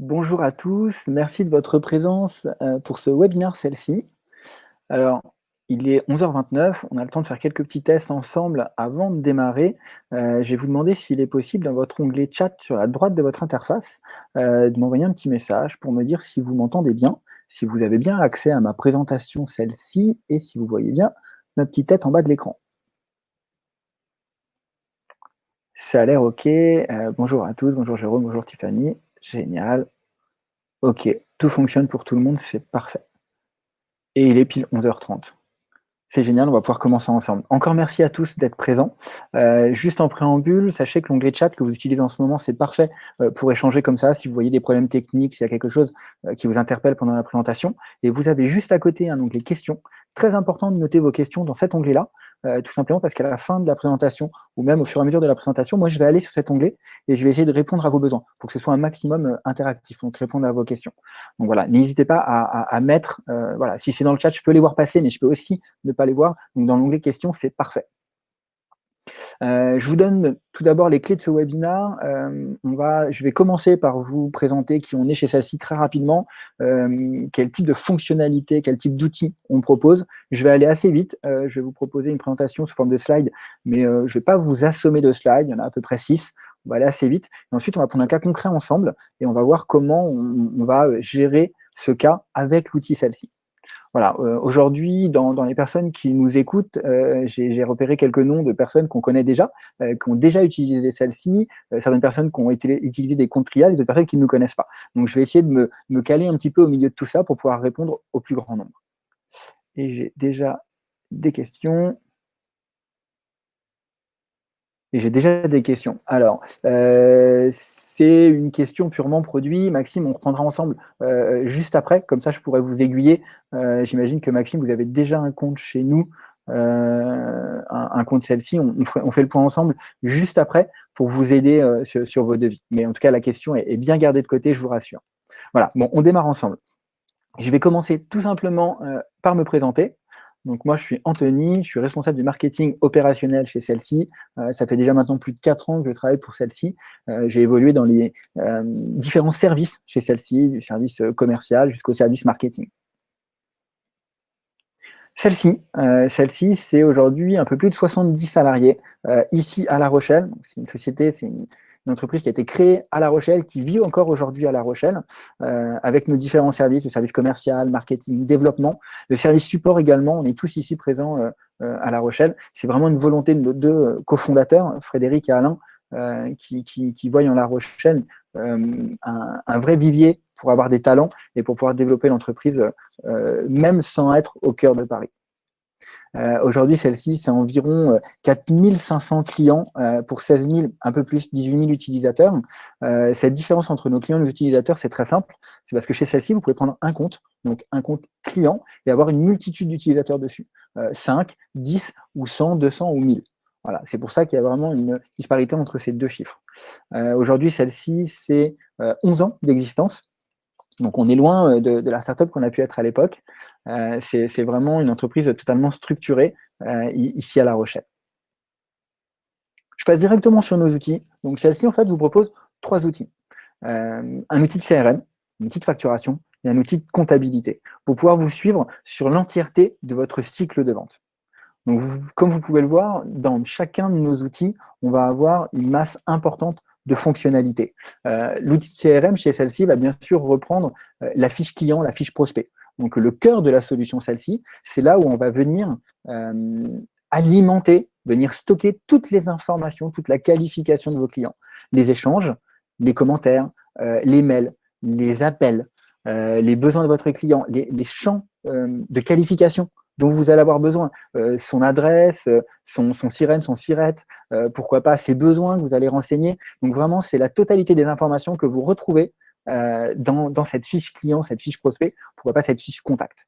Bonjour à tous, merci de votre présence euh, pour ce webinaire celle-ci. Alors, il est 11h29, on a le temps de faire quelques petits tests ensemble avant de démarrer. Euh, je vais vous demander s'il est possible dans votre onglet chat sur la droite de votre interface euh, de m'envoyer un petit message pour me dire si vous m'entendez bien, si vous avez bien accès à ma présentation celle-ci et si vous voyez bien ma petite tête en bas de l'écran. Ça a l'air OK. bonjour à tous, bonjour Jérôme, bonjour Tiffany. Génial. Ok, tout fonctionne pour tout le monde, c'est parfait. Et il est pile 11h30. C'est génial, on va pouvoir commencer ensemble. Encore merci à tous d'être présents. Euh, juste en préambule, sachez que l'onglet chat que vous utilisez en ce moment, c'est parfait euh, pour échanger comme ça, si vous voyez des problèmes techniques, s'il y a quelque chose euh, qui vous interpelle pendant la présentation. Et vous avez juste à côté un onglet questions. Très important de noter vos questions dans cet onglet-là, tout simplement parce qu'à la fin de la présentation, ou même au fur et à mesure de la présentation, moi, je vais aller sur cet onglet et je vais essayer de répondre à vos besoins pour que ce soit un maximum interactif, donc répondre à vos questions. Donc voilà, n'hésitez pas à, mettre, voilà, si c'est dans le chat, je peux les voir passer, mais je peux aussi ne pas les voir. Donc dans l'onglet questions, c'est parfait. Euh, je vous donne tout d'abord les clés de ce webinaire. Euh, on je vais commencer par vous présenter qui on est chez celle-ci très rapidement, euh, quel type de fonctionnalité, quel type d'outils on propose. Je vais aller assez vite. je vais vous proposer une présentation sous forme de slide, mais je ne vais pas vous assommer de slides. Il y en a à peu près six. On va aller assez vite. Ensuite, on va prendre un cas concret ensemble et on va voir comment on va gérer ce cas avec l'outil celle-ci. Voilà, euh, aujourd'hui, dans, les personnes qui nous écoutent, euh, j'ai repéré quelques noms de personnes qu'on connaît déjà, euh, qui ont déjà utilisé celle-ci, certaines personnes qui ont été, utilisé des comptes trials et d'autres personnes qui ne nous connaissent pas. Donc, je vais essayer de me, me caler un petit peu au milieu de tout ça pour pouvoir répondre au plus grand nombre. Et j'ai déjà des questions. Et j'ai déjà des questions. Alors, euh, c'est une question purement produit. Maxime, on reprendra ensemble euh, juste après, comme ça je pourrais vous aiguiller. Euh, j'imagine que Maxime, vous avez déjà un compte chez nous, un, compte celle-ci. On, fait le point ensemble juste après pour vous aider sur, vos devis. Mais en tout cas, la question est, est bien gardée de côté, je vous rassure. Voilà, bon, on démarre ensemble. Je vais commencer tout simplement par me présenter. Donc moi, je suis Anthony, je suis responsable du marketing opérationnel chez celle-ci. Euh, ça fait déjà maintenant plus de 4 ans que je travaille pour celle-ci. Euh, j'ai évolué dans les euh, différents services chez celle-ci, du service commercial jusqu'au service marketing. Celle-ci, celle-ci, c'est aujourd'hui un peu plus de 70 salariés ici à La Rochelle. C'est une société, c'est une, une entreprise qui a été créée à La Rochelle, qui vit encore aujourd'hui à La Rochelle, euh, avec nos différents services, le service commercial, marketing, développement, le service support également, on est tous ici présents euh, euh, à La Rochelle. C'est vraiment une volonté de nos deux cofondateurs, Frédéric et Alain, qui, qui, voient en La Rochelle un, vrai vivier pour avoir des talents et pour pouvoir développer l'entreprise, même sans être au cœur de Paris. Euh, aujourd'hui, celle-ci, c'est environ 4500 euh, clients euh, pour 16 000, un peu plus, 18 000 utilisateurs. cette différence entre nos clients et nos utilisateurs, c'est très simple. C'est parce que chez celle-ci, vous pouvez prendre un compte, donc un compte client, et avoir une multitude d'utilisateurs dessus. 5, 10 ou 100, 200 ou 1000. Voilà, c'est pour ça qu'il y a vraiment une disparité entre ces deux chiffres. Aujourd'hui, celle-ci, c'est 11 ans d'existence. Donc, on est loin de, de la startup qu'on a pu être à l'époque. Euh, c'est vraiment une entreprise totalement structurée euh, ici à La Rochelle. Je passe directement sur nos outils. Donc celle-ci, en fait, vous propose trois outils. Euh, un outil de CRM, un outil de facturation et un outil de comptabilité pour pouvoir vous suivre sur l'entièreté de votre cycle de vente. Donc, comme vous pouvez le voir, dans chacun de nos outils, on va avoir une masse importante de fonctionnalités. L'outil de CRM chez celle-ci va bien sûr reprendre la fiche client, la fiche prospect. Donc le cœur de la solution, celle-ci, c'est là où on va venir euh, alimenter, venir stocker toutes les informations, toute la qualification de vos clients. Les échanges, les commentaires, euh, les mails, les appels, euh, les besoins de votre client, les, champs de qualification dont vous allez avoir besoin, son adresse, son, son, sirène, son sirette, pourquoi pas ses besoins que vous allez renseigner. Donc vraiment, c'est la totalité des informations que vous retrouvez euh, dans, cette fiche client, cette fiche prospect, pourquoi pas cette fiche contact.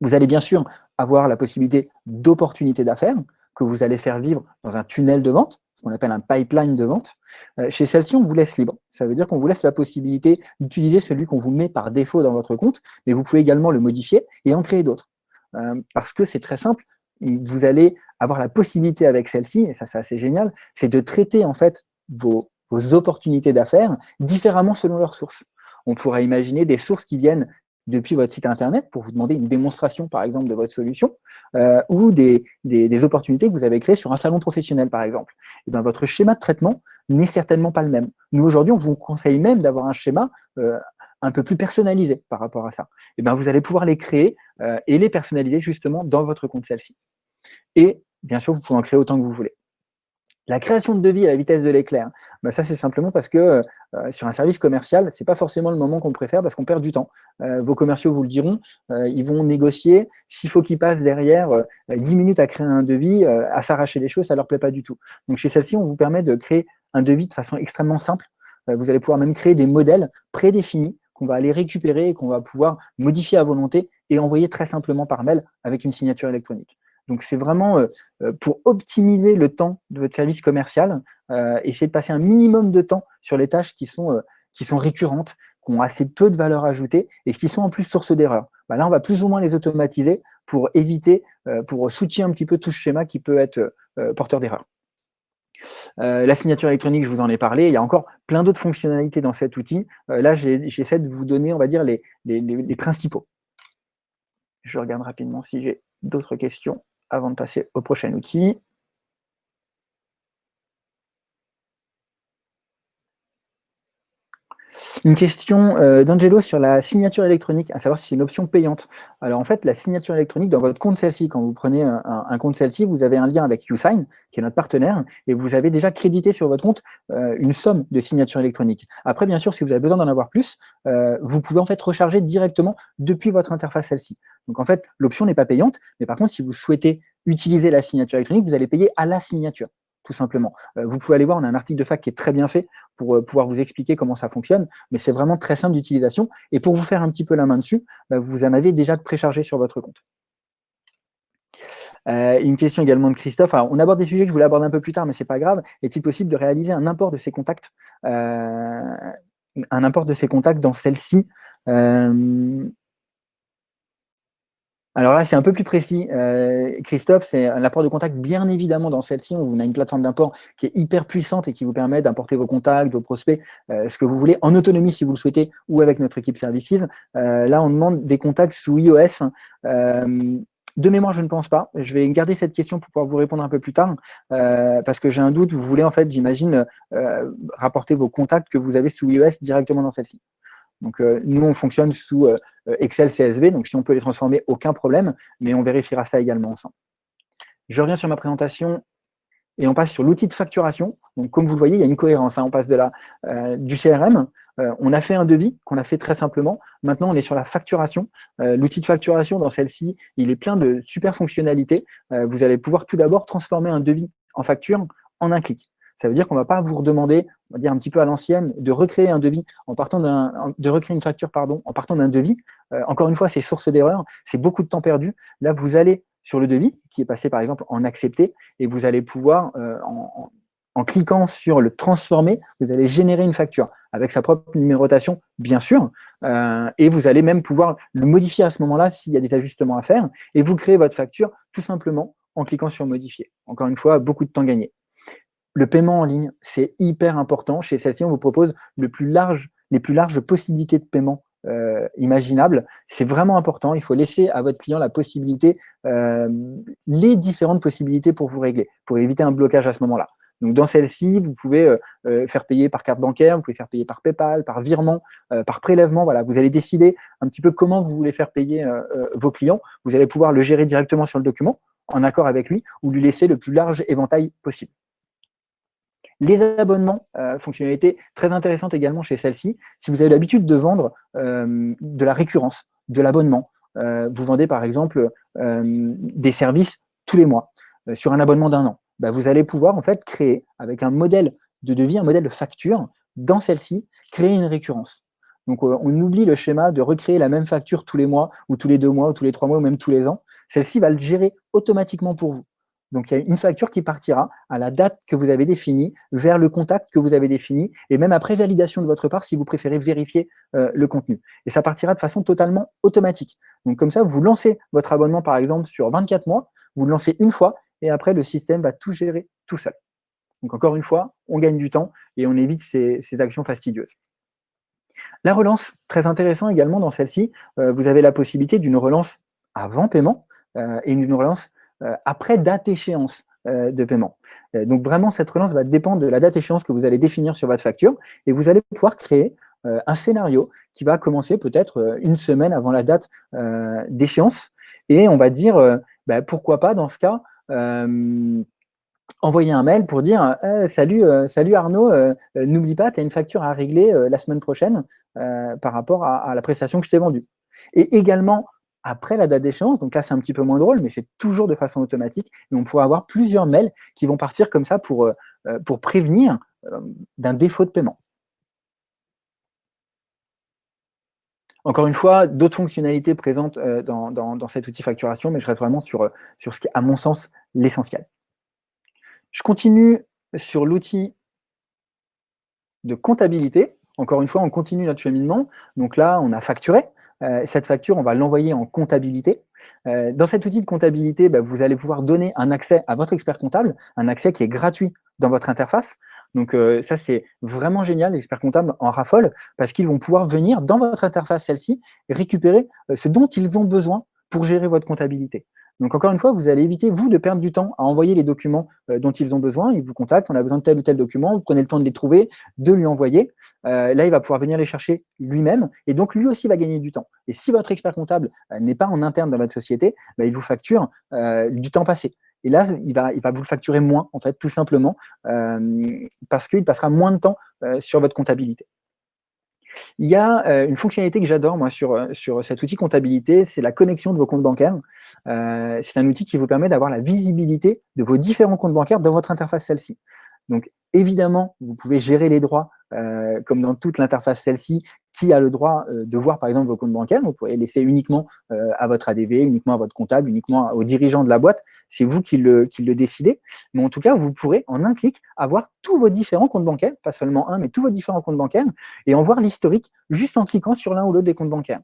Vous allez bien sûr avoir la possibilité d'opportunités d'affaires que vous allez faire vivre dans un tunnel de vente, ce qu'on appelle un pipeline de vente. Euh, chez celle-ci, on vous laisse libre. Ça veut dire qu'on vous laisse la possibilité d'utiliser celui qu'on vous met par défaut dans votre compte, mais vous pouvez également le modifier et en créer d'autres. Euh, parce que c'est très simple, vous allez avoir la possibilité avec celle-ci, et ça c'est assez génial, c'est de traiter en fait vos, opportunités d'affaires différemment selon leurs sources. On pourrait imaginer des sources qui viennent depuis votre site Internet pour vous demander une démonstration, par exemple, de votre solution, euh, ou des, des, opportunités que vous avez créées sur un salon professionnel, par exemple. Et eh bien, votre schéma de traitement n'est certainement pas le même. Nous, aujourd'hui, on vous conseille même d'avoir un schéma euh, un peu plus personnalisé par rapport à ça. Et eh bien, vous allez pouvoir les créer euh, et les personnaliser justement dans votre compte celle-ci. Et bien sûr, vous pouvez en créer autant que vous voulez. La création de devis à la vitesse de l'éclair, bah, ça c'est simplement parce que euh, sur un service commercial, ce n'est pas forcément le moment qu'on préfère parce qu'on perd du temps. Euh, vos commerciaux vous le diront, euh, ils vont négocier. S'il faut qu'ils passent derrière 10 minutes à créer un devis, à s'arracher les choses, ça leur plaît pas du tout. Donc chez celle-ci, on vous permet de créer un devis de façon extrêmement simple. vous allez pouvoir même créer des modèles prédéfinis qu'on va aller récupérer et qu'on va pouvoir modifier à volonté et envoyer très simplement par mail avec une signature électronique. Donc, c'est vraiment euh, euh, pour optimiser le temps de votre service commercial, euh, essayer de passer un minimum de temps sur les tâches qui sont, récurrentes, qui ont assez peu de valeur ajoutée et qui sont en plus source d'erreurs. Bah, là, on va plus ou moins les automatiser pour éviter, pour switcher un petit peu tout ce schéma qui peut être porteur d'erreurs. la signature électronique, je vous en ai parlé. Il y a encore plein d'autres fonctionnalités dans cet outil. là, j'essaie de vous donner, on va dire, les principaux. Je regarde rapidement si j'ai d'autres questions avant de passer au prochain outil. Une question euh, d'Angelo sur la signature électronique, à savoir si c'est une option payante. Alors en fait, la signature électronique dans votre compte celle-ci, quand vous prenez un, compte celle-ci, vous avez un lien avec YouSign, qui est notre partenaire, et vous avez déjà crédité sur votre compte euh, une somme de signature électronique. Après, bien sûr, si vous avez besoin d'en avoir plus, euh, vous pouvez en fait recharger directement depuis votre interface celle-ci. Donc en fait, l'option n'est pas payante, mais par contre, si vous souhaitez utiliser la signature électronique, vous allez payer à la signature, tout simplement. Euh, vous pouvez aller voir, on a un article de fac qui est très bien fait pour euh, pouvoir vous expliquer comment ça fonctionne, mais c'est vraiment très simple d'utilisation. Et pour vous faire un petit peu la main dessus, bah, vous en avez déjà préchargé sur votre compte. Euh, une question également de Christophe. on aborde des sujets que je voulais aborder un peu plus tard, mais ce n'est pas grave. Est-il possible de réaliser un import de ces contacts, un import de ces contacts dans celle-ci? Alors là, c'est un peu plus précis. Euh, Christophe, c'est l'apport de contact, bien évidemment, dans celle-ci. On a une plateforme d'import qui est hyper puissante et qui vous permet d'importer vos contacts, vos prospects, euh, ce que vous voulez, en autonomie si vous le souhaitez, ou avec notre équipe Services. Euh, là, on demande des contacts sous iOS. de mémoire, je ne pense pas. Je vais garder cette question pour pouvoir vous répondre un peu plus tard, parce que j'ai un doute. Vous voulez, en fait, j'imagine, rapporter vos contacts que vous avez sous iOS directement dans celle-ci. Donc, euh, nous, on fonctionne sous euh, Excel CSV, donc si on peut les transformer, aucun problème, mais on vérifiera ça également ensemble. Je reviens sur ma présentation et on passe sur l'outil de facturation. Donc, comme vous le voyez, il y a une cohérence. Hein. On passe de la, euh, du CRM, on a fait un devis qu'on a fait très simplement. Maintenant, on est sur la facturation. l'outil de facturation, dans celle-ci, il est plein de super fonctionnalités. vous allez pouvoir tout d'abord transformer un devis en facture en un clic. Ça veut dire qu'on ne va pas vous redemander, on va dire un petit peu à l'ancienne, de recréer un devis en partant d'un, de recréer une facture, pardon, en partant d'un devis. Euh, encore une fois, c'est source d'erreur, c'est beaucoup de temps perdu. Là, vous allez sur le devis, qui est passé par exemple en accepter, et vous allez pouvoir, euh, en, cliquant sur le transformer, vous allez générer une facture avec sa propre numérotation, bien sûr, euh, et vous allez même pouvoir le modifier à ce moment-là s'il y a des ajustements à faire, et vous créez votre facture tout simplement en cliquant sur modifier. Encore une fois, beaucoup de temps gagné. Le paiement en ligne, c'est hyper important. Chez celle-ci, on vous propose les plus larges possibilités de paiement euh, imaginables. C'est vraiment important. Il faut laisser à votre client la possibilité, euh, les différentes possibilités pour vous régler, pour éviter un blocage à ce moment-là. Donc, dans celle-ci, vous pouvez euh, faire payer par carte bancaire, vous pouvez faire payer par PayPal, par virement, par prélèvement. Voilà, vous allez décider un petit peu comment vous voulez faire payer vos clients. Vous allez pouvoir le gérer directement sur le document, en accord avec lui, ou lui laisser le plus large éventail possible. Les abonnements, euh, fonctionnalité très intéressante également chez celle-ci. Si vous avez l'habitude de vendre euh, de la récurrence, de l'abonnement, euh, vous vendez par exemple des services tous les mois sur un abonnement d'un an, bah, vous allez pouvoir en fait créer avec un modèle de devis, un modèle de facture, dans celle-ci, créer une récurrence. Donc, on oublie le schéma de recréer la même facture tous les mois, ou tous les deux mois, ou tous les trois mois, ou même tous les ans. Celle-ci va le gérer automatiquement pour vous. Donc, il y a une facture qui partira à la date que vous avez définie, vers le contact que vous avez défini, et même après validation de votre part, si vous préférez vérifier euh, le contenu. Et ça partira de façon totalement automatique. Donc, comme ça, vous lancez votre abonnement, par exemple, sur 24 mois, vous le lancez une fois, et après, le système va tout gérer tout seul. Donc, encore une fois, on gagne du temps et on évite ces, actions fastidieuses. La relance, très intéressant également dans celle-ci, vous avez la possibilité d'une relance avant paiement et d'une relance après date échéance de paiement. donc vraiment, cette relance va dépendre de la date échéance que vous allez définir sur votre facture et vous allez pouvoir créer un scénario qui va commencer peut-être une semaine avant la date d'échéance et on va dire, bah, pourquoi pas dans ce cas, envoyer un mail pour dire salut, salut Arnaud, n'oublie pas, tu as une facture à régler la semaine prochaine par rapport à, la prestation que je t'ai vendue. Et également, après la date d'échéance, donc là c'est un petit peu moins drôle, mais c'est toujours de façon automatique, et on pourra avoir plusieurs mails qui vont partir comme ça pour, euh, euh, pour prévenir euh, d'un défaut de paiement. Encore une fois, d'autres fonctionnalités présentes dans, dans, cet outil facturation, mais je reste vraiment sur, sur ce qui est, à mon sens, l'essentiel. Je continue sur l'outil de comptabilité. Encore une fois, on continue notre cheminement. Donc là, on a facturé. Euh, cette facture, on va l'envoyer en comptabilité. Euh, dans cet outil de comptabilité, bah, vous allez pouvoir donner un accès à votre expert comptable, un accès qui est gratuit dans votre interface. Donc euh, ça, c'est vraiment génial, les experts comptables en raffolent, parce qu'ils vont pouvoir venir dans votre interface, celle-ci, récupérer ce dont ils ont besoin pour gérer votre comptabilité. Donc encore une fois, vous allez éviter, vous, de perdre du temps à envoyer les documents euh, dont ils ont besoin. Ils vous contactent, on a besoin de tel ou tel document, vous prenez le temps de les trouver, de lui envoyer. Euh, là, il va pouvoir venir les chercher lui-même, et donc lui aussi va gagner du temps. Et si votre expert comptable euh, n'est pas en interne dans votre société, bah, il vous facture du temps passé. Et là, il va, il va vous le facturer moins, en fait, tout simplement, parce qu'il passera moins de temps sur votre comptabilité. Il y a euh, une fonctionnalité que j'adore moi sur, euh, sur cet outil comptabilité, c'est la connexion de vos comptes bancaires. Euh, c'est un outil qui vous permet d'avoir la visibilité de vos différents comptes bancaires dans votre interface celle-ci. Donc évidemment, vous pouvez gérer les droits comme dans toute l'interface celle-ci, qui a le droit euh, de voir, par exemple, vos comptes bancaires. Vous pouvez laisser uniquement euh, à votre ADV, uniquement à votre comptable, uniquement aux dirigeants de la boîte. C'est vous qui le, décidez. Mais en tout cas, vous pourrez, en un clic, avoir tous vos différents comptes bancaires, pas seulement un, mais tous vos différents comptes bancaires, et en voir l'historique juste en cliquant sur l'un ou l'autre des comptes bancaires.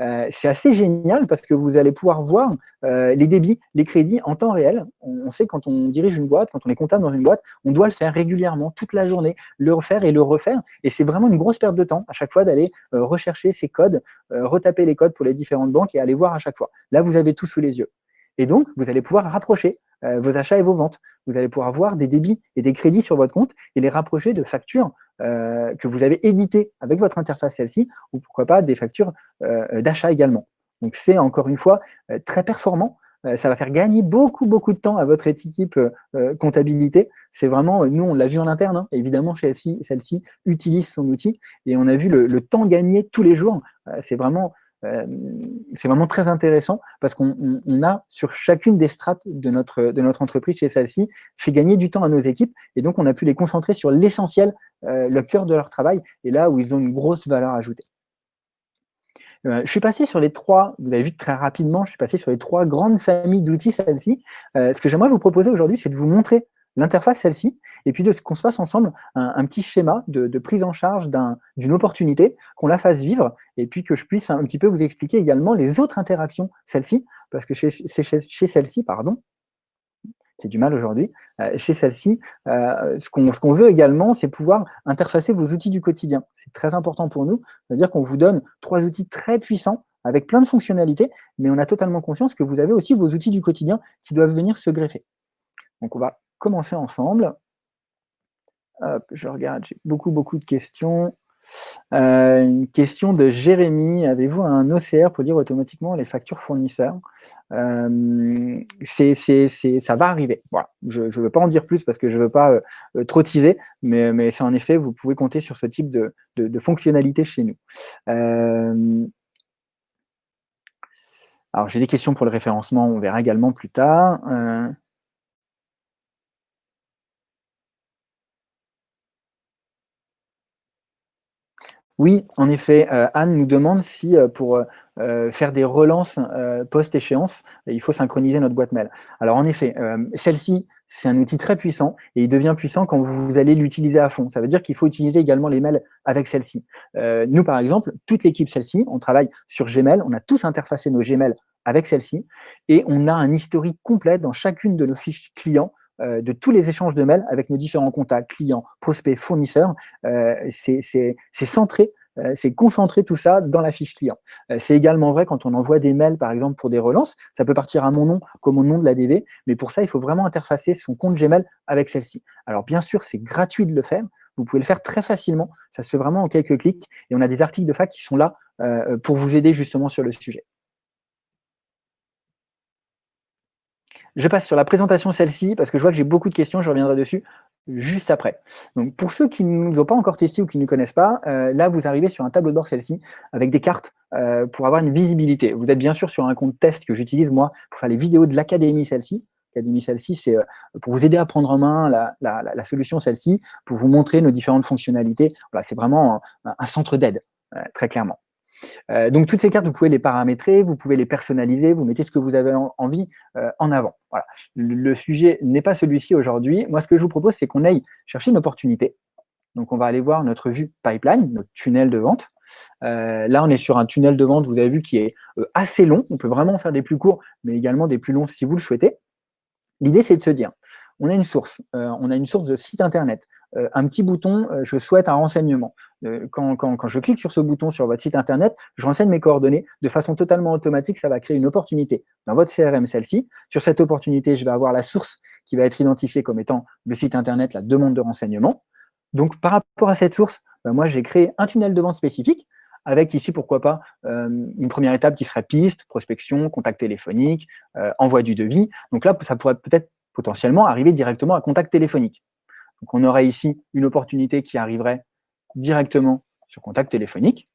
Euh, c'est assez génial parce que vous allez pouvoir voir les débits, les crédits en temps réel. On, sait quand on dirige une boîte, quand on est comptable dans une boîte, on doit le faire régulièrement, toute la journée, le refaire et le refaire. Et c'est vraiment une grosse perte de temps à chaque fois d'aller euh, rechercher ces codes, euh, retaper les codes pour les différentes banques et aller voir à chaque fois. Là, vous avez tout sous les yeux. Et donc, vous allez pouvoir rapprocher euh, vos achats et vos ventes. Vous allez pouvoir voir des débits et des crédits sur votre compte et les rapprocher de factures que vous avez éditées avec votre interface celle-ci, ou pourquoi pas des factures d'achat également. Donc, c'est encore une fois très performant ça va faire gagner beaucoup, beaucoup de temps à votre équipe euh, euh, comptabilité. C'est vraiment, nous, on l'a vu en interne, hein. évidemment, celle-ci celle utilise son outil et on a vu le, temps gagné tous les jours. c'est vraiment, c'est vraiment très intéressant parce qu'on a, sur chacune des strates de notre, de notre entreprise chez celle-ci, fait gagner du temps à nos équipes et donc on a pu les concentrer sur l'essentiel, le cœur de leur travail et là où ils ont une grosse valeur ajoutée. Euh, je suis passé sur les trois, vous avez vu très rapidement, je suis passé sur les trois grandes familles d'outils, celle-ci. Euh, ce que j'aimerais vous proposer aujourd'hui, c'est de vous montrer l'interface, celle-ci, et puis qu'on se fasse ensemble un, petit schéma de, prise en charge d'une opportunité, qu'on la fasse vivre, et puis que je puisse un petit peu vous expliquer également les autres interactions, celle-ci, parce que chez, chez, chez celle-ci, pardon, c'est du mal aujourd'hui. Euh, chez celle-ci, euh, ce qu'on veut également, c'est pouvoir interfacer vos outils du quotidien. C'est très important pour nous, c'est-à-dire qu'on vous donne trois outils très puissants avec plein de fonctionnalités, mais on a totalement conscience que vous avez aussi vos outils du quotidien qui doivent venir se greffer. Donc on va commencer ensemble. je regarde, j'ai beaucoup, beaucoup de questions. Euh, une question de Jérémy. Avez-vous un OCR pour lire automatiquement les factures fournisseurs? Euh, Ça va arriver. Voilà. Je ne veux pas en dire plus parce que je ne veux pas euh, trop teaser, mais, mais c'est en effet, vous pouvez compter sur ce type de, de, fonctionnalité chez nous. alors, j'ai des questions pour le référencement, on verra également plus tard. Oui, en effet, euh, Anne nous demande si euh, pour euh, faire des relances post-échéance, il faut synchroniser notre boîte mail. Alors en effet, celle-ci, c'est un outil très puissant et il devient puissant quand vous allez l'utiliser à fond. Ça veut dire qu'il faut utiliser également les mails avec celle-ci. nous, par exemple, toute l'équipe celle-ci, on travaille sur Gmail, on a tous interfacé nos Gmail avec celle-ci et on a un historique complet dans chacune de nos fiches clients de tous les échanges de mails avec nos différents contacts, clients, prospects, fournisseurs. Euh, c'est centré euh, c'est concentrer tout ça dans la fiche client. Euh, c'est également vrai quand on envoie des mails, par exemple, pour des relances. Ça peut partir à mon nom comme au nom de la DV, mais pour ça, il faut vraiment interfacer son compte Gmail avec celle-ci. Alors, bien sûr, c'est gratuit de le faire. Vous pouvez le faire très facilement. Ça se fait vraiment en quelques clics. Et on a des articles de fac qui sont là pour vous aider justement sur le sujet. Je passe sur la présentation celle-ci parce que je vois que j'ai beaucoup de questions, je reviendrai dessus juste après. Donc, pour ceux qui ne nous ont pas encore testé ou qui ne connaissent pas, euh, là, vous arrivez sur un tableau de bord celle-ci avec des cartes euh, pour avoir une visibilité. Vous êtes bien sûr sur un compte test que j'utilise moi pour faire les vidéos de l'académie celle-ci. L'académie celle-ci, c'est euh, pour vous aider à prendre en main la, solution celle-ci, pour vous montrer nos différentes fonctionnalités. Voilà, c'est vraiment un centre d'aide, très clairement. Euh, donc toutes ces cartes, vous pouvez les paramétrer, vous pouvez les personnaliser, vous mettez ce que vous avez envie euh, en avant. Voilà. Le, sujet n'est pas celui-ci aujourd'hui. Moi, ce que je vous propose, c'est qu'on aille chercher une opportunité. Donc on va aller voir notre vue pipeline, notre tunnel de vente. Euh, là, on est sur un tunnel de vente, vous avez vu, qui est assez long. On peut vraiment faire des plus courts, mais également des plus longs si vous le souhaitez. L'idée, c'est de se dire, on a une source, on a une source de site internet, un petit bouton, je souhaite un renseignement. Euh, quand, je clique sur ce bouton sur votre site internet, je renseigne mes coordonnées de façon totalement automatique, ça va créer une opportunité dans votre CRM, celle-ci. Sur cette opportunité, je vais avoir la source qui va être identifiée comme étant le site internet, la demande de renseignement. Donc, par rapport à cette source, ben, moi, j'ai créé un tunnel de vente spécifique avec ici, pourquoi pas, euh, une première étape qui serait piste, prospection, contact téléphonique, euh, envoi du devis. Donc là, ça pourrait peut-être potentiellement arriver directement à contact téléphonique. Donc on aurait ici une opportunité qui arriverait directement sur contact téléphonique.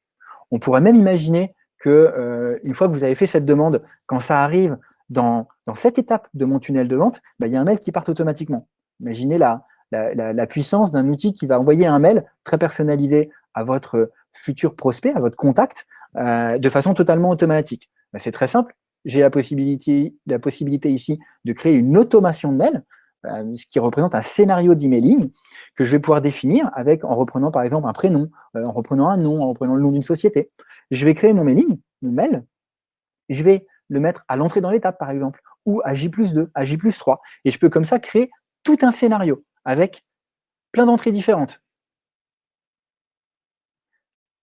On pourrait même imaginer que euh, une fois que vous avez fait cette demande, quand ça arrive dans, cette étape de mon tunnel de vente, bah, il y a un mail qui part automatiquement. Imaginez la, la, puissance d'un outil qui va envoyer un mail très personnalisé à votre futur prospect, à votre contact, euh, de façon totalement automatique. Bah, c'est très simple. J'ai la possibilité, la possibilité ici de créer une automation de mail. Euh, ce qui représente un scénario d'emailing que je vais pouvoir définir avec, en reprenant par exemple un prénom, euh, en reprenant un nom, en reprenant le nom d'une société. Je vais créer mon mailing, mon mail, je vais le mettre à l'entrée dans l'étape par exemple, ou à J plus 2, à J plus 3, et je peux comme ça créer tout un scénario avec plein d'entrées différentes.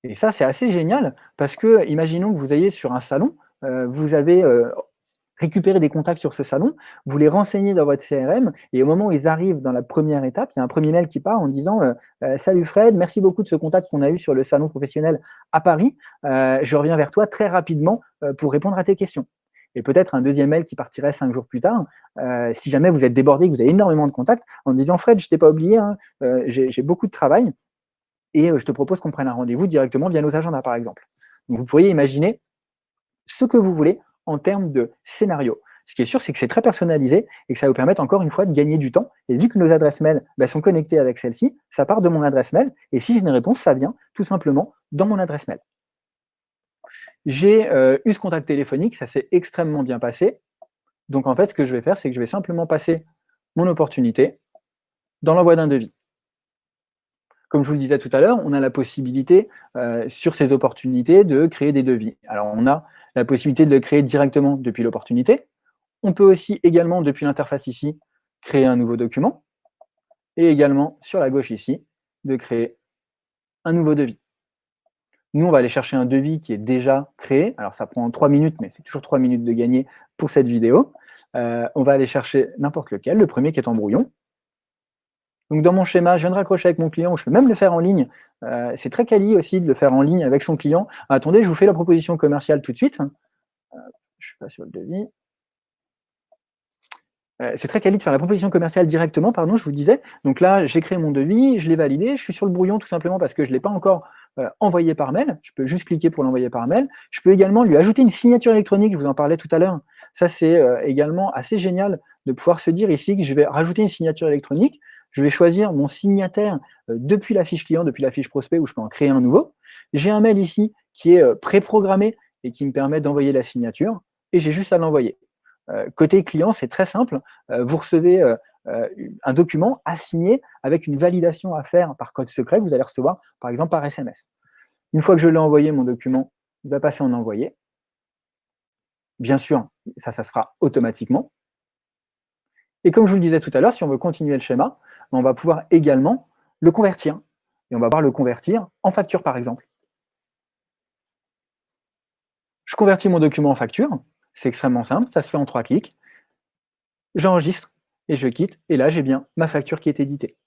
Et ça, c'est assez génial parce que, imaginons que vous ayez sur un salon, euh, vous avez récupérer des contacts sur ce salon, vous les renseignez dans votre CRM, et au moment où ils arrivent dans la première étape, il y a un premier mail qui part en disant euh, euh, Salut Fred, merci beaucoup de ce contact qu'on a eu sur le salon professionnel à Paris. Euh, je reviens vers toi très rapidement pour répondre à tes questions. » Et peut-être un deuxième mail qui partirait cinq jours plus tard, si jamais vous êtes débordé, que vous avez énormément de contacts, en disant « Fred, je t'ai pas oublié, hein, j'ai beaucoup de travail, et je te propose qu'on prenne un rendez-vous directement via nos agendas, par exemple. » vous pourriez imaginer ce que vous voulez en termes de scénario. Ce qui est sûr, c'est que c'est très personnalisé et que ça va vous permettre encore une fois de gagner du temps. Et vu que nos adresses mail bah, sont connectées avec celle-ci, ça part de mon adresse mail. Et si j'ai une réponse, ça vient tout simplement dans mon adresse mail. J'ai euh, eu ce contact téléphonique, ça s'est extrêmement bien passé. Donc en fait, ce que je vais faire, c'est que je vais simplement passer mon opportunité dans l'envoi d'un devis. Comme je vous le disais tout à l'heure, on a la possibilité euh, sur ces opportunités de créer des devis. Alors on a la possibilité de le créer directement depuis l'opportunité. On peut aussi également, depuis l'interface ici, créer un nouveau document. Et également, sur la gauche ici, de créer un nouveau devis. Nous, on va aller chercher un devis qui est déjà créé. Alors, ça prend trois minutes, mais c'est toujours trois minutes de gagner pour cette vidéo. Euh, on va aller chercher n'importe lequel, le premier qui est en brouillon. Donc, dans mon schéma, je viens de raccrocher avec mon client, je peux même le faire en ligne euh, c'est très quali aussi de le faire en ligne avec son client. attendez, je vous fais la proposition commerciale tout de suite. Euh, je suis pas sur le devis. Euh, c'est très quali de faire la proposition commerciale directement, pardon, je vous disais. Donc là, j'ai créé mon devis, je l'ai validé, je suis sur le brouillon tout simplement parce que je ne l'ai pas encore envoyé par mail. Je peux juste cliquer pour l'envoyer par mail. Je peux également lui ajouter une signature électronique, je vous en parlais tout à l'heure. Ça, c'est également assez génial de pouvoir se dire ici que je vais rajouter une signature électronique je vais choisir mon signataire euh, depuis la fiche client, depuis la fiche prospect, où je peux en créer un nouveau. J'ai un mail ici qui est euh, préprogrammé et qui me permet d'envoyer la signature, et j'ai juste à l'envoyer. Euh, côté client, c'est très simple. vous recevez un document à signer avec une validation à faire par code secret que vous allez recevoir, par exemple, par SMS. Une fois que je l'ai envoyé, mon document va passer en envoyé. Bien sûr, ça, ça se automatiquement. Et comme je vous le disais tout à l'heure, si on veut continuer le schéma, on va pouvoir également le convertir. Et on va pouvoir le convertir en facture, par exemple. Je convertis mon document en facture. C'est extrêmement simple, ça se fait en trois clics. J'enregistre et je quitte. Et là, j'ai bien ma facture qui est éditée.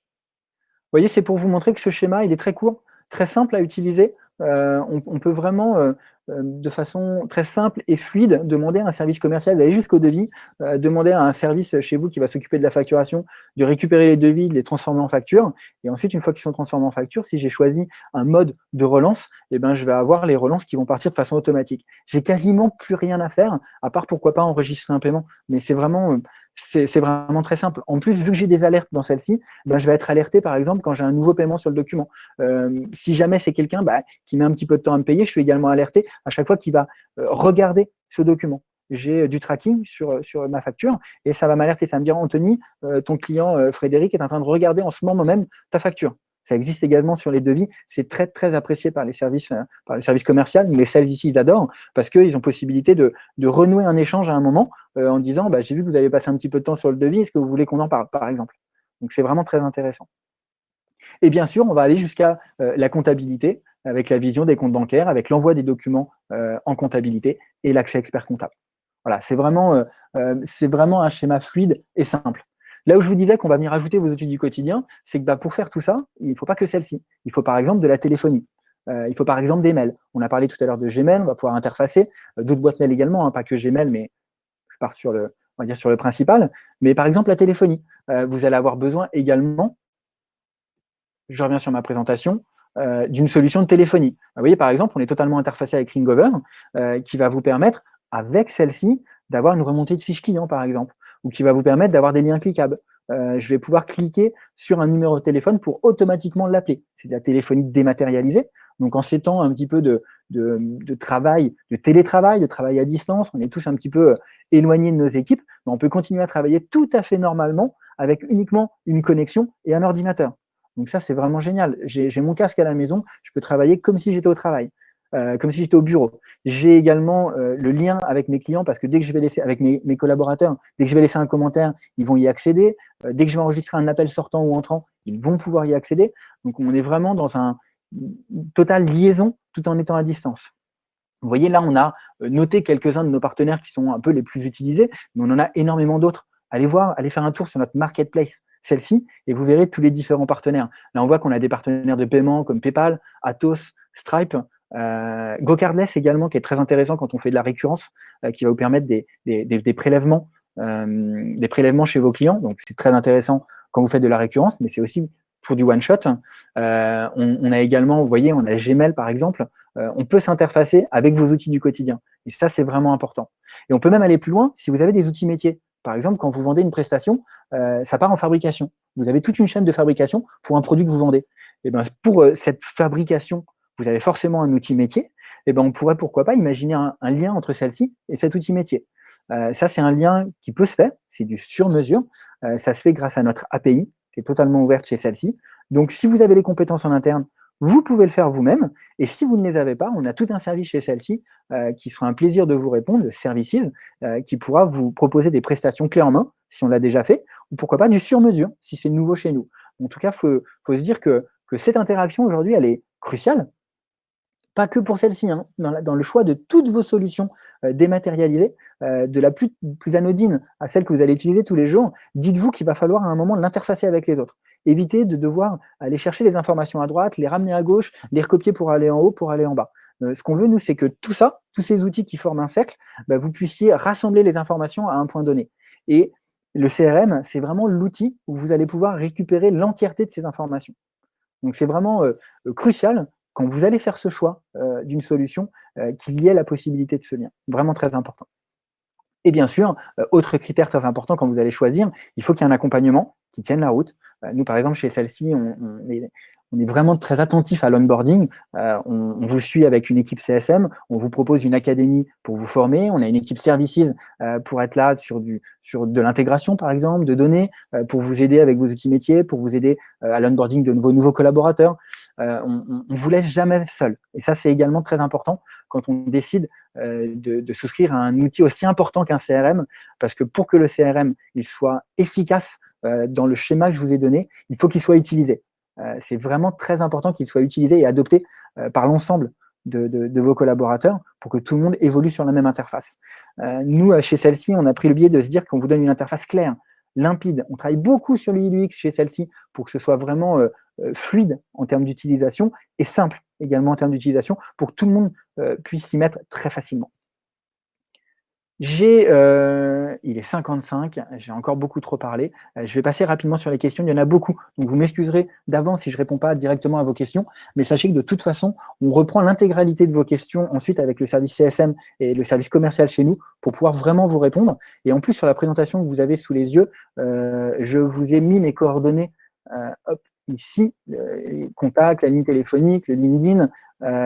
Vous voyez, c'est pour vous montrer que ce schéma, il est très court, très simple à utiliser. Euh, on, peut vraiment euh, de façon très simple et fluide, demander à un service commercial d'aller jusqu'au devis, euh, demander à un service chez vous qui va s'occuper de la facturation de récupérer les devis, de les transformer en facture. Et ensuite, une fois qu'ils sont transformés en facture, si j'ai choisi un mode de relance, eh ben, je vais avoir les relances qui vont partir de façon automatique. J'ai quasiment plus rien à faire, à part pourquoi pas enregistrer un paiement. Mais c'est vraiment, c'est vraiment très simple. En plus, vu que j'ai des alertes dans celle-ci, ben, je vais être alerté, par exemple, quand j'ai un nouveau paiement sur le document. Euh, si jamais c'est quelqu'un bah, qui met un petit peu de temps à me payer, je suis également alerté à chaque fois qu'il va euh, regarder ce document. J'ai euh, du tracking sur, sur ma facture et ça va m'alerter. Ça va me dire, Anthony, ton client Frédéric est en train de regarder en ce moment même ta facture. Ça existe également sur les devis. C'est très, très apprécié par les services, euh, par les services commerciaux. Les sales ici, ils adorent parce qu'ils ont possibilité de, renouer un échange à un moment euh, en disant bah, J'ai vu que vous avez passé un petit peu de temps sur le devis, est-ce que vous voulez qu'on en parle, par exemple? Donc, c'est vraiment très intéressant. Et bien sûr, on va aller jusqu'à euh, la comptabilité avec la vision des comptes bancaires, avec l'envoi des documents en comptabilité et l'accès expert comptable. Voilà, c'est vraiment, c'est vraiment un schéma fluide et simple. Là où je vous disais qu'on va venir ajouter vos outils du quotidien, c'est que bah, pour faire tout ça, il ne faut pas que celle-ci. Il faut par exemple de la téléphonie. Euh, il faut par exemple des mails. On a parlé tout à l'heure de Gmail, on va pouvoir interfacer, euh, d'autres boîtes mail également, hein, pas que Gmail, mais je pars sur le, principal. Mais par exemple la téléphonie, euh, vous allez avoir besoin également, je reviens sur ma présentation, d'une solution de téléphonie. Vous voyez par exemple, on est totalement interfacé avec Ringover, qui va vous permettre, avec celle-ci, d'avoir une remontée de fiches clients par exemple ou qui va vous permettre d'avoir des liens cliquables. Euh, je vais pouvoir cliquer sur un numéro de téléphone pour automatiquement l'appeler. C'est de la téléphonie dématérialisée. Donc, en ces temps un petit peu de, de, travail, de télétravail, de travail à distance, on est tous un petit peu euh, éloignés de nos équipes, mais on peut continuer à travailler tout à fait normalement avec uniquement une connexion et un ordinateur. Donc ça, c'est vraiment génial. J'ai mon casque à la maison, je peux travailler comme si j'étais au travail. Euh, comme si j'étais au bureau. J'ai également euh, le lien avec mes clients parce que dès que je vais laisser, avec mes, collaborateurs, dès que je vais laisser un commentaire, ils vont y accéder. Euh, dès que je vais enregistrer un appel sortant ou entrant, ils vont pouvoir y accéder. Donc, on est vraiment dans un total liaison tout en étant à distance. Vous voyez, là, on a noté quelques-uns de nos partenaires qui sont un peu les plus utilisés, mais on en a énormément d'autres. Allez voir, allez faire un tour sur notre marketplace, celle-ci, et vous verrez tous les différents partenaires. Là, on voit qu'on a des partenaires de paiement comme PayPal, Atos, Stripe, euh, GoCardless également, qui est très intéressant quand on fait de la récurrence, euh, qui va vous permettre des, prélèvements, euh, des prélèvements chez vos clients. Donc, c'est très intéressant quand vous faites de la récurrence, mais c'est aussi pour du one-shot. On, a également, vous voyez, on a Gmail par exemple. on peut s'interfacer avec vos outils du quotidien. Et ça, c'est vraiment important. Et on peut même aller plus loin si vous avez des outils métiers. Par exemple, quand vous vendez une prestation, ça part en fabrication. Vous avez toute une chaîne de fabrication pour un produit que vous vendez. Et ben, pour cette fabrication vous avez forcément un outil métier, eh ben on pourrait pourquoi pas imaginer un, lien entre celle-ci et cet outil métier. Euh, ça, c'est un lien qui peut se faire, c'est du sur-mesure. Euh, ça se fait grâce à notre API, qui est totalement ouverte chez celle-ci. Donc, si vous avez les compétences en interne, vous pouvez le faire vous-même. Et si vous ne les avez pas, on a tout un service chez celle-ci euh, qui fera un plaisir de vous répondre, le Services, qui pourra vous proposer des prestations clés en main, si on l'a déjà fait, ou pourquoi pas du sur-mesure, si c'est nouveau chez nous. En tout cas, il faut, faut, se dire que, que cette interaction aujourd'hui, elle est cruciale, pas que pour celle-ci, hein. dans, le choix de toutes vos solutions euh, dématérialisées, euh, de la plus, anodine à celle que vous allez utiliser tous les jours, dites-vous qu'il va falloir à un moment l'interfacer avec les autres. Évitez de devoir aller chercher les informations à droite, les ramener à gauche, les recopier pour aller en haut, pour aller en bas. Euh, ce qu'on veut, nous, c'est que tout ça, tous ces outils qui forment un cercle, bah, vous puissiez rassembler les informations à un point donné. Et le CRM, c'est vraiment l'outil où vous allez pouvoir récupérer l'entièreté de ces informations. Donc c'est vraiment crucial quand vous allez faire ce choix euh, d'une solution, euh, qu'il y ait la possibilité de ce lien. Vraiment très important. Et bien sûr, euh, autre critère très important quand vous allez choisir, il faut qu'il y ait un accompagnement qui tienne la route. nous, par exemple, chez celle-ci, on, on est vraiment très attentif à l'onboarding. Euh, on, vous suit avec une équipe CSM, on vous propose une académie pour vous former, on a une équipe services euh, pour être là sur, du, sur de l'intégration, par exemple, de données, euh, pour vous aider avec vos outils métiers, pour vous aider à l'onboarding de vos nouveaux collaborateurs. on ne vous laisse jamais seul. Et ça, c'est également très important quand on décide de, de, souscrire à un outil aussi important qu'un CRM, parce que pour que le CRM il soit efficace dans le schéma que je vous ai donné, il faut qu'il soit utilisé. Euh, c'est vraiment très important qu'il soit utilisé et adopté euh, par l'ensemble de, vos collaborateurs pour que tout le monde évolue sur la même interface. Euh, nous, chez celle-ci, on a pris le biais de se dire qu'on vous donne une interface claire, limpide. On travaille beaucoup sur l'UX chez celle-ci pour que ce soit vraiment fluide en termes d'utilisation et simple également en termes d'utilisation pour que tout le monde puisse s'y mettre très facilement. J'ai, euh, il est 55, j'ai encore beaucoup trop parlé. Euh, je vais passer rapidement sur les questions, il y en a beaucoup. Donc vous m'excuserez d'avance si je ne réponds pas directement à vos questions, mais sachez que de toute façon, on reprend l'intégralité de vos questions ensuite avec le service CSM et le service commercial chez nous pour pouvoir vraiment vous répondre. Et en plus, sur la présentation que vous avez sous les yeux, euh, je vous ai mis mes coordonnées hop, ici, les contacts, la ligne téléphonique, le LinkedIn.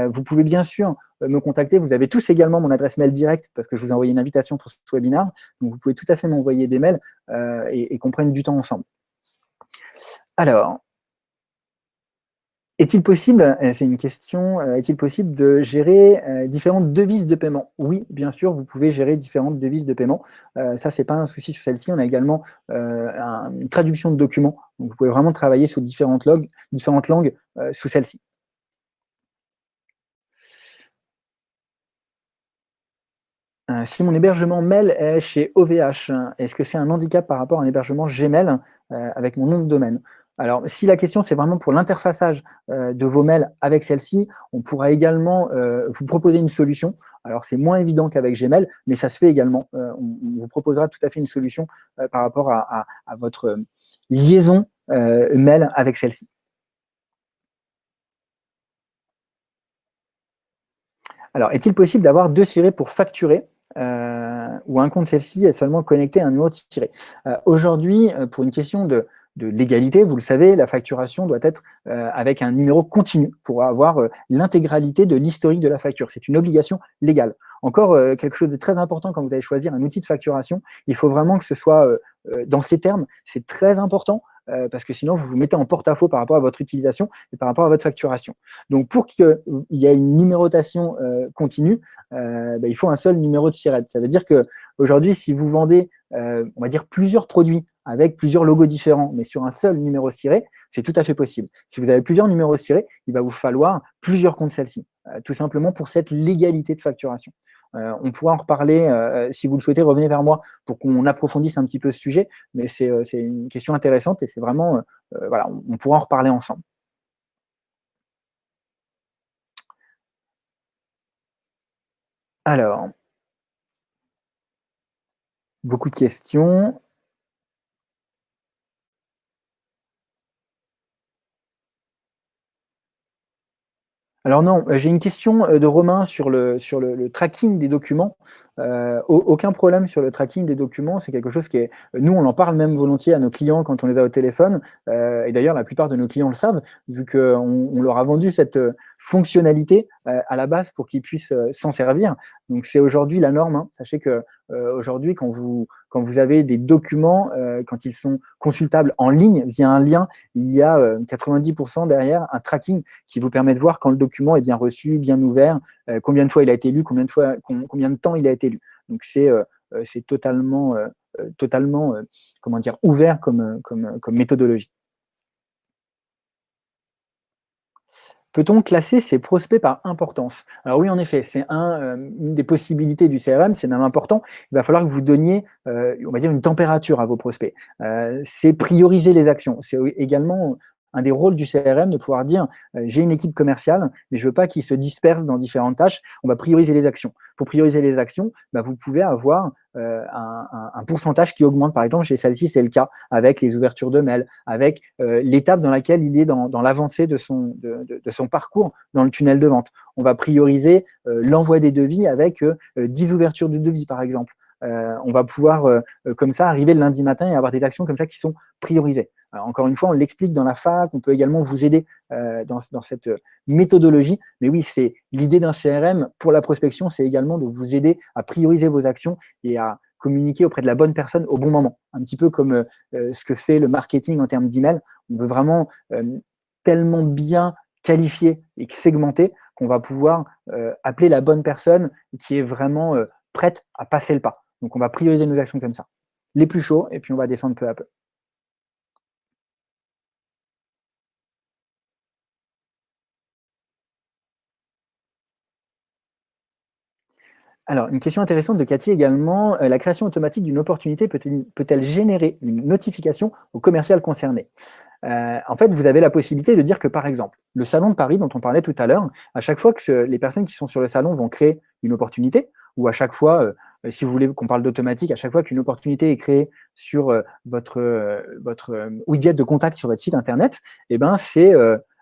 vous pouvez bien sûr euh, me contacter. Vous avez tous également mon adresse mail directe parce que je vous ai envoyé une invitation pour ce webinaire. Donc, vous pouvez tout à fait m'envoyer des mails euh, et, qu'on prenne du temps ensemble. Alors, est-il possible, euh, c'est une question, est-il possible de gérer différentes devises de paiement? Oui, bien sûr, vous pouvez gérer différentes devises de paiement. ça, ce n'est pas un souci sur celle-ci. On a également une traduction de documents. Vous pouvez vraiment travailler sur différentes, langues sous celle-ci. Euh, si mon hébergement mail est chez OVH, est-ce que c'est un handicap par rapport à un hébergement Gmail euh, avec mon nom de domaine? Alors, si la question, c'est vraiment pour l'interfaçage euh, de vos mails avec celle-ci, on pourra également vous proposer une solution. Alors, c'est moins évident qu'avec Gmail, mais ça se fait également. On, vous proposera tout à fait une solution par rapport à, votre liaison mail avec celle-ci. Alors, est-il possible d'avoir deux cirés pour facturer euh, ou un compte celle-ci est seulement connecté à un numéro tiré. Euh, aujourd'hui, euh, pour une question de, légalité, vous le savez, la facturation doit être avec un numéro continu pour avoir l'intégralité de l'historique de la facture. C'est une obligation légale. Encore quelque chose de très important quand vous allez choisir un outil de facturation, il faut vraiment que ce soit dans ces termes, c'est très important euh, parce que sinon, vous vous mettez en porte-à-faux par rapport à votre utilisation et par rapport à votre facturation. Donc, pour qu'il y ait une numérotation euh, continue, euh, bah, il faut un seul numéro de SIRET. Ça veut dire qu'aujourd'hui, si vous vendez, on va dire, plusieurs produits avec plusieurs logos différents, mais sur un seul numéro SIRET, c'est tout à fait possible. Si vous avez plusieurs numéros SIRET, il va vous falloir plusieurs comptes celles-ci, tout simplement pour cette légalité de facturation. Euh, on pourra en reparler, euh, si vous le souhaitez, revenez vers moi pour qu'on approfondisse un petit peu ce sujet, mais c'est euh, une question intéressante et c'est vraiment, voilà, on, pourra en reparler ensemble. Alors, beaucoup de questions. Alors non, euh, j'ai une question euh, de Romain sur le, sur le, tracking des documents. Euh, aucun problème sur le tracking des documents, c'est quelque chose qui est... Nous, on en parle même volontiers à nos clients quand on les a au téléphone, et d'ailleurs, la plupart de nos clients le savent, vu qu'on on leur a vendu cette fonctionnalité à la base pour qu'ils puissent s'en servir. Donc, c'est aujourd'hui la norme. Hein. Sachez que aujourd'hui, quand vous, quand vous avez des documents, quand ils sont consultables en ligne via un lien, il y a 90% derrière un tracking qui vous permet de voir quand le document est bien reçu, bien ouvert, combien de fois il a été lu, combien de, fois, combien de temps il a été lu. Donc, c'est c'est totalement, totalement comment dire, ouvert comme, comme, comme méthodologie. Peut-on classer ces prospects par importance? Alors oui, en effet, c'est euh, une des possibilités du CRM, c'est même important. Il va falloir que vous donniez, euh, on va dire, une température à vos prospects. Euh, c'est prioriser les actions. C'est également un des rôles du CRM de pouvoir dire euh, j'ai une équipe commerciale, mais je veux pas qu'ils se dispersent dans différentes tâches. On va prioriser les actions. Pour prioriser les actions, bah, vous pouvez avoir euh, un, pourcentage qui augmente. Par exemple, chez celle-ci, c'est le cas avec les ouvertures de mails, avec euh, l'étape dans laquelle il est dans, l'avancée de son, de, son parcours dans le tunnel de vente. On va prioriser l'envoi des devis avec 10 ouvertures de devis, par exemple. On va pouvoir, comme ça, arriver le lundi matin et avoir des actions comme ça qui sont priorisées encore une fois, on l'explique dans la fac, on peut également vous aider euh, dans, cette méthodologie. Mais oui, c'est l'idée d'un CRM pour la prospection, c'est également de vous aider à prioriser vos actions et à communiquer auprès de la bonne personne au bon moment. Un petit peu comme euh, ce que fait le marketing en termes d'email. On veut vraiment euh, tellement bien qualifier et segmenter qu'on va pouvoir appeler la bonne personne qui est vraiment prête à passer le pas. Donc, on va prioriser nos actions comme ça. Les plus chauds, et puis on va descendre peu à peu. Alors, une question intéressante de Cathy également. Euh, la création automatique d'une opportunité peut-elle peut générer une notification au commercial concerné euh, en fait, vous avez la possibilité de dire que, par exemple, le salon de Paris dont on parlait tout à l'heure, à chaque fois que les personnes qui sont sur le salon vont créer une opportunité, ou à chaque fois, euh, si vous voulez qu'on parle d'automatique, à chaque fois qu'une opportunité est créée sur votre, votre widget de contact sur votre site internet, eh ben, c'est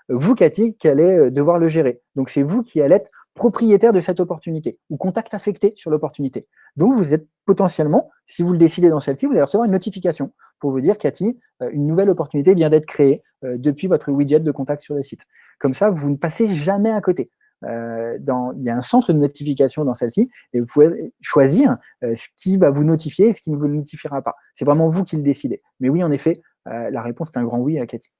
vous, Cathy, qui allez devoir le gérer. Donc, c'est vous qui allez être propriétaire de cette opportunité ou contact affecté sur l'opportunité. Donc, vous êtes potentiellement, si vous le décidez dans celle-ci, vous allez recevoir une notification pour vous dire, Cathy, euh, une nouvelle opportunité vient d'être créée euh, depuis votre widget de contact sur le site. Comme ça, vous ne passez jamais à côté. Euh, il y a un centre de notification dans celle-ci et vous pouvez choisir ce qui va vous notifier et ce qui ne vous notifiera pas. C'est vraiment vous qui le décidez. Mais oui, en effet, la réponse est un grand oui à Cathy.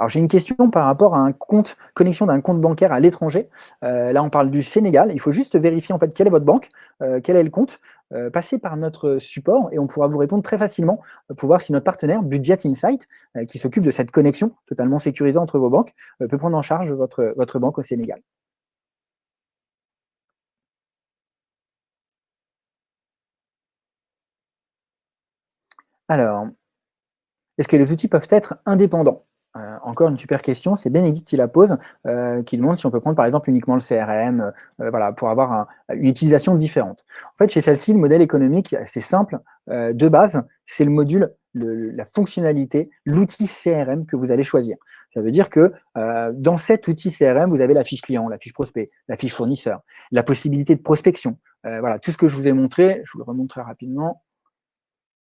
Alors j'ai une question par rapport à un compte, connexion d'un compte bancaire à l'étranger. Euh, là, on parle du Sénégal. Il faut juste vérifier en fait quelle est votre banque, euh, quel est le compte. Euh, passez par notre support et on pourra vous répondre très facilement pour voir si notre partenaire Budget Insight, qui s'occupe de cette connexion totalement sécurisée entre vos banques, peut prendre en charge votre, votre banque au Sénégal. Alors, est-ce que les outils peuvent être indépendants? Euh, encore une super question, c'est Bénédicte qui la pose, euh, qui demande si on peut prendre par exemple uniquement le CRM, euh, voilà, pour avoir une utilisation différente. En fait, chez celle-ci, le modèle économique, c'est simple. de base, c'est le module, la fonctionnalité, l'outil CRM que vous allez choisir. Ça veut dire que dans cet outil CRM, vous avez la fiche client, la fiche prospect, la fiche fournisseur, la possibilité de prospection. voilà, tout ce que je vous ai montré, je vous le remontrerai rapidement.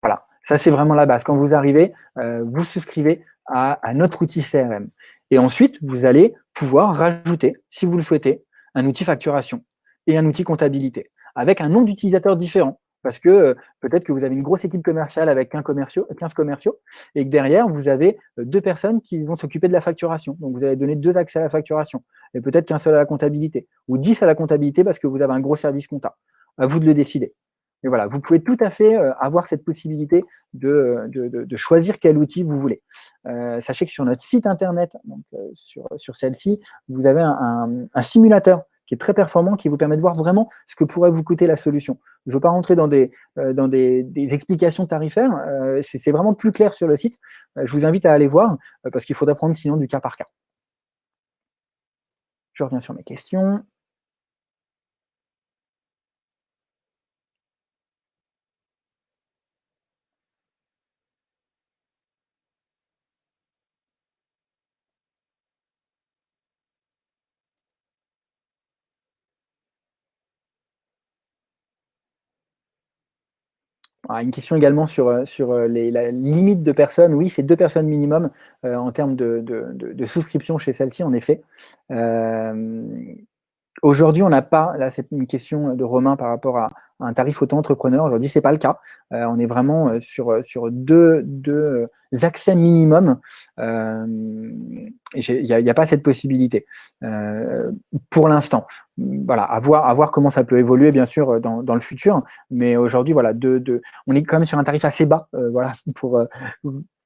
Voilà, ça c'est vraiment la base. Quand vous arrivez, vous souscrivez à, notre outil CRM. Et ensuite, vous allez pouvoir rajouter, si vous le souhaitez, un outil facturation et un outil comptabilité, avec un nom d'utilisateur différent. Parce que euh, peut-être que vous avez une grosse équipe commerciale avec 15 commerciaux, 15 commerciaux, et que derrière, vous avez euh, deux personnes qui vont s'occuper de la facturation. Donc, vous allez donner deux accès à la facturation, et peut-être qu'un seul à la comptabilité, ou 10 à la comptabilité parce que vous avez un gros service comptable. À vous de le décider. Et voilà, vous pouvez tout à fait euh, avoir cette possibilité de, de, choisir quel outil vous voulez. Euh, sachez que sur notre site internet, donc, euh, sur, sur celle-ci, vous avez un, simulateur qui est très performant, qui vous permet de voir vraiment ce que pourrait vous coûter la solution. Je ne veux pas rentrer dans des, dans des, explications tarifaires, c'est vraiment plus clair sur le site. je vous invite à aller voir, parce qu'il faudra prendre sinon du cas par cas. Je reviens sur mes questions. Ah, une question également sur, euh, sur euh, les, la limite de personnes. Oui, c'est deux personnes minimum euh, en termes de, de, souscription chez celle-ci, en effet. Aujourd'hui, on n'a pas, là c'est une question de Romain par rapport à, un tarif auto-entrepreneur. Aujourd'hui, ce n'est pas le cas. Euh, on est vraiment euh, sur, euh, sur deux, deux accès minimum. il n'y a, pas cette possibilité pour l'instant. Voilà, à voir, comment ça peut évoluer, bien sûr, dans, dans le futur. Mais aujourd'hui, voilà, on est quand même sur un tarif assez bas voilà, pour,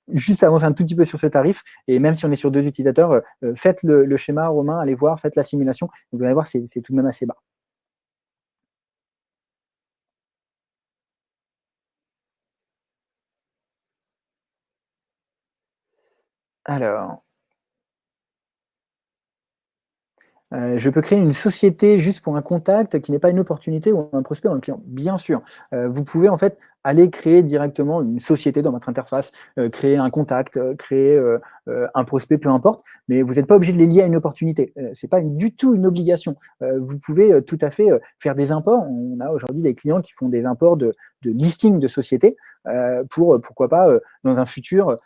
juste avancer un tout petit peu sur ce tarif, et même si on est sur deux utilisateurs, faites le, schéma Romain, allez voir, faites la simulation, vous allez voir, c'est tout de même assez bas. Alors, euh, je peux créer une société juste pour un contact qui n'est pas une opportunité ou un prospect dans le client. Bien sûr, euh, vous pouvez en fait aller créer directement une société dans votre interface, euh, créer un contact, créer un prospect, peu importe, mais vous n'êtes pas obligé de les lier à une opportunité. Ce n'est pas du tout une obligation. vous pouvez tout à fait faire des imports. On a aujourd'hui des clients qui font des imports de, de listing de sociétés pour, pourquoi pas, dans un futur,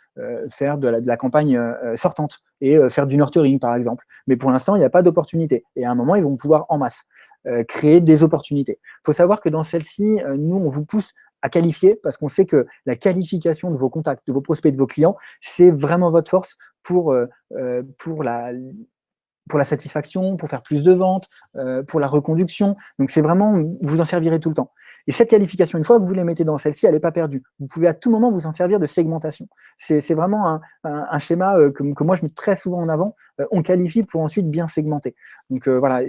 faire de la, de la campagne sortante et faire du nurturing, par exemple. Mais pour l'instant, il n'y a pas d'opportunité. Et à un moment, ils vont pouvoir en masse créer des opportunités. Il faut savoir que dans celle-ci, nous, on vous pousse à qualifier parce qu'on sait que la qualification de vos contacts, de vos prospects, de vos clients, c'est vraiment votre force pour, pour la, pour la satisfaction, pour faire plus de ventes, pour la reconduction. Donc, c'est vraiment, vous en servirez tout le temps. Et cette qualification, une fois que vous les mettez dans celle-ci, elle n'est pas perdue. Vous pouvez à tout moment vous en servir de segmentation. C'est vraiment un, schéma que, que, moi je mets très souvent en avant. on qualifie pour ensuite bien segmenter. Donc voilà,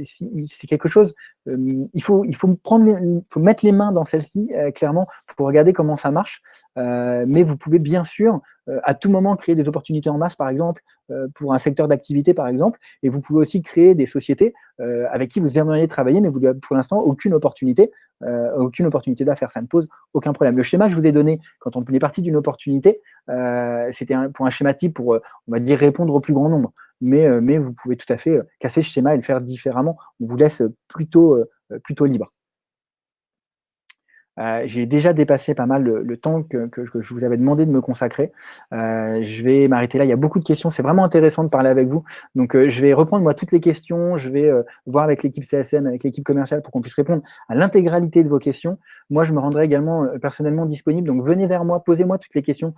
c'est quelque chose, il, faut, il, faut il faut mettre les mains dans celle-ci, clairement, pour regarder comment ça marche. mais vous pouvez bien sûr euh, à tout moment créer des opportunités en masse, par exemple, euh, pour un secteur d'activité, par exemple, et vous pouvez aussi créer des sociétés euh, avec qui vous aimeriez travailler, mais vous n'avez pour l'instant aucune opportunité, aucune opportunité d'affaires. Ça ne pose aucun problème. Le schéma que je vous ai donné, quand on est parti d'une opportunité, c'était pour un schéma type pour, on va dire, répondre au plus grand nombre. Mais, mais vous pouvez tout à fait casser ce schéma et le faire différemment. On vous laisse plutôt, plutôt libre. Euh, j'ai déjà dépassé pas mal le, temps que, je vous avais demandé de me consacrer. Euh, je vais m'arrêter là. Il y a beaucoup de questions. C'est vraiment intéressant de parler avec vous. Donc, euh, je vais reprendre moi toutes les questions. Je vais voir avec l'équipe CSM, avec l'équipe commerciale pour qu'on puisse répondre à l'intégralité de vos questions. Moi, je me rendrai également personnellement disponible. Donc, venez vers moi, posez-moi toutes les questions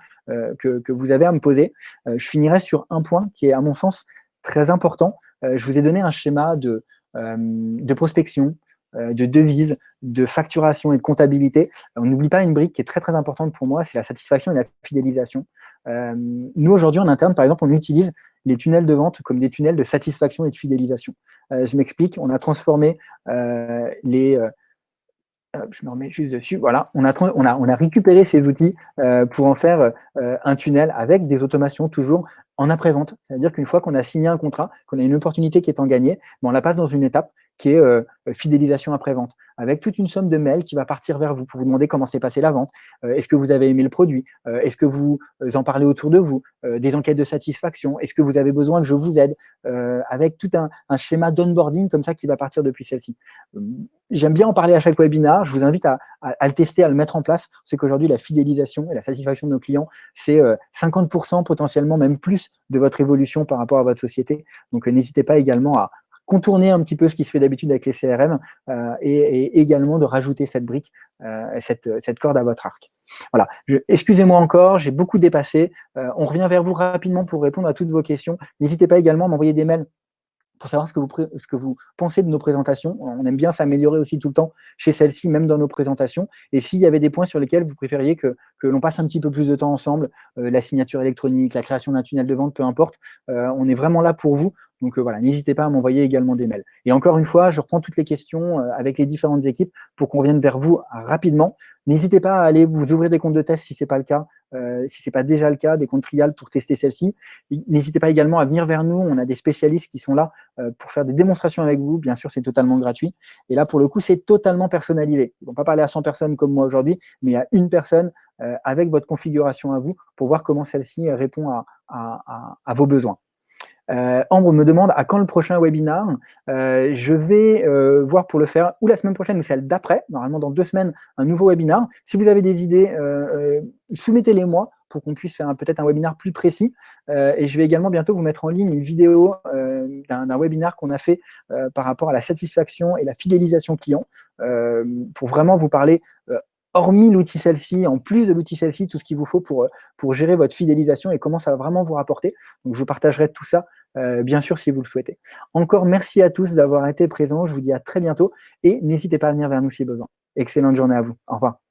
que, vous avez à me poser. je finirai sur un point qui est, à mon sens, très important. je vous ai donné un schéma de, de prospection, de devises, de facturation et de comptabilité. On n'oublie pas une brique qui est très très importante pour moi, c'est la satisfaction et la fidélisation. Euh, nous, aujourd'hui, en interne, par exemple, on utilise les tunnels de vente comme des tunnels de satisfaction et de fidélisation. Euh, je m'explique, on a transformé les... je me remets juste dessus. Voilà, on a, on a, on a récupéré ces outils pour en faire un tunnel avec des automations toujours en après-vente. C'est-à-dire qu'une fois qu'on a signé un contrat, qu'on a une opportunité qui est en gagnée, ben, on la passe dans une étape qui est euh, fidélisation après-vente, avec toute une somme de mails qui va partir vers vous pour vous demander comment s'est passée la vente, euh, est-ce que vous avez aimé le produit, euh, est-ce que vous en parlez autour de vous, des enquêtes de satisfaction, est-ce que vous avez besoin que je vous aide, avec tout un, schéma d'onboarding comme ça qui va partir depuis celle-ci. J'aime bien en parler à chaque webinaire, je vous invite à, le tester, à le mettre en place. C'est qu'aujourd'hui, la fidélisation et la satisfaction de nos clients, c'est 50% potentiellement, même plus de votre évolution par rapport à votre société. Donc, n'hésitez pas également à, contourner un petit peu ce qui se fait d'habitude avec les CRM euh, et, également de rajouter cette brique, euh, cette, cette, corde à votre arc. Voilà, excusez-moi encore, j'ai beaucoup dépassé. Euh, on revient vers vous rapidement pour répondre à toutes vos questions. N'hésitez pas également à m'envoyer des mails pour savoir ce que, vous, ce que vous pensez de nos présentations. On aime bien s'améliorer aussi tout le temps chez celle-ci, même dans nos présentations. Et s'il y avait des points sur lesquels vous préfériez que, que l'on passe un petit peu plus de temps ensemble, la signature électronique, la création d'un tunnel de vente, peu importe, on est vraiment là pour vous. Donc euh, voilà, n'hésitez pas à m'envoyer également des mails. Et encore une fois, je reprends toutes les questions euh, avec les différentes équipes pour qu'on vienne vers vous rapidement. N'hésitez pas à aller vous ouvrir des comptes de test si ce n'est pas le cas, euh, si ce n'est pas déjà le cas, des comptes trials pour tester celle-ci. N'hésitez pas également à venir vers nous, on a des spécialistes qui sont là pour faire des démonstrations avec vous. Bien sûr, c'est totalement gratuit. Et là, pour le coup, c'est totalement personnalisé. Ils ne vont pas parler à 100 personnes comme moi aujourd'hui, mais à une personne avec votre configuration à vous pour voir comment celle-ci répond à vos besoins. Euh, Ambre me demande à quand le prochain webinar. Euh, je vais euh, voir pour le faire ou la semaine prochaine ou celle d'après, normalement dans deux semaines, un nouveau webinar. Si vous avez des idées, soumettez-les moi pour qu'on puisse faire peut-être un webinar plus précis. et je vais également bientôt vous mettre en ligne une vidéo d'un webinar qu'on a fait par rapport à la satisfaction et la fidélisation client, pour vraiment vous parler hormis l'outil celle-ci, en plus de l'outil celle-ci, tout ce qu'il vous faut pour, pour gérer votre fidélisation et comment ça va vraiment vous rapporter. Donc, je partagerai tout ça, euh, bien sûr, si vous le souhaitez. Encore merci à tous d'avoir été présents. Je vous dis à très bientôt et n'hésitez pas à venir vers nous si besoin. Excellente journée à vous. Au revoir.